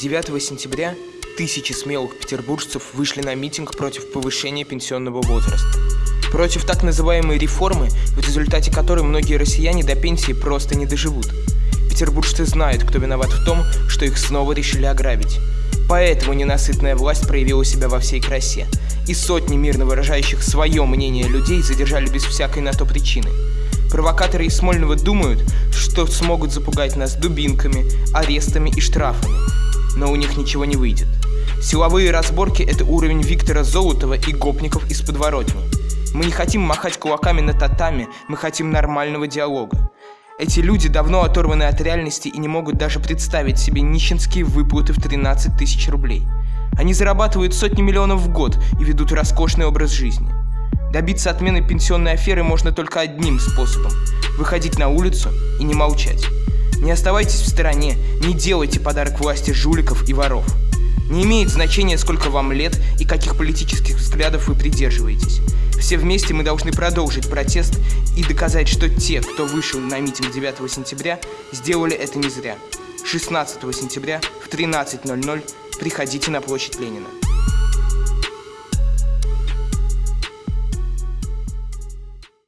9 сентября тысячи смелых петербуржцев вышли на митинг против повышения пенсионного возраста. Против так называемой реформы, в результате которой многие россияне до пенсии просто не доживут. Петербуржцы знают, кто виноват в том, что их снова решили ограбить. Поэтому ненасытная власть проявила себя во всей красе, и сотни мирно выражающих свое мнение людей задержали без всякой на то причины. Провокаторы из Смольного думают, что смогут запугать нас дубинками, арестами и штрафами, но у них ничего не выйдет. Силовые разборки – это уровень Виктора Золотова и гопников из подворотни. Мы не хотим махать кулаками на татами, мы хотим нормального диалога. Эти люди давно оторваны от реальности и не могут даже представить себе нищенские выплаты в 13 тысяч рублей. Они зарабатывают сотни миллионов в год и ведут роскошный образ жизни. Добиться отмены пенсионной аферы можно только одним способом – выходить на улицу и не молчать. Не оставайтесь в стороне, не делайте подарок власти жуликов и воров. Не имеет значения, сколько вам лет и каких политических взглядов вы придерживаетесь. Все вместе мы должны продолжить протест и доказать, что те, кто вышел на митинг 9 сентября, сделали это не зря. 16 сентября в 13.00 приходите на площадь Ленина.